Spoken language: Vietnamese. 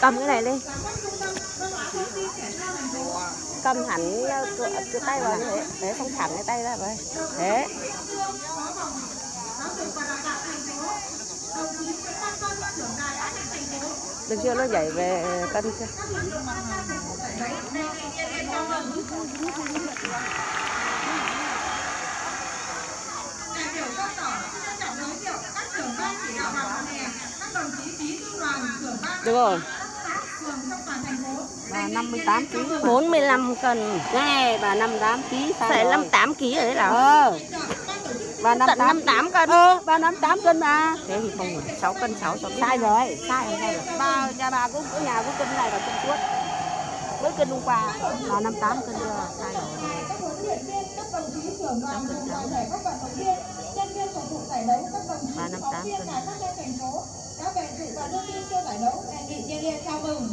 cầm cái này đi. Cầm hẳn ờ, cái, cái tay vào như thế để không thẳng cái tay ra vậy thế được chưa? Nó nhảy về cân chưa? Các lực lượng tham gia phục vụ được rồi. Các xã phường trong toàn thành phố bà 58 kg 45 cân này bà 58 kg phải 58 kg rồi đấy là. Ờ. Bà tận 58 58 cân. Ờ bà 58 cân mà. Thế thì không phải 6 cân 6 cho sai rồi sai rồi rồi. Ba nhà bà cũng ở nhà cũng cân này và cân tuốt với cân hôm qua. Bà 58 cân chưa? Sai rồi. Ba năm tám cân các bạn thành dự và đưa tin cho giải đấu đề nghị nhiệt liệt chào mừng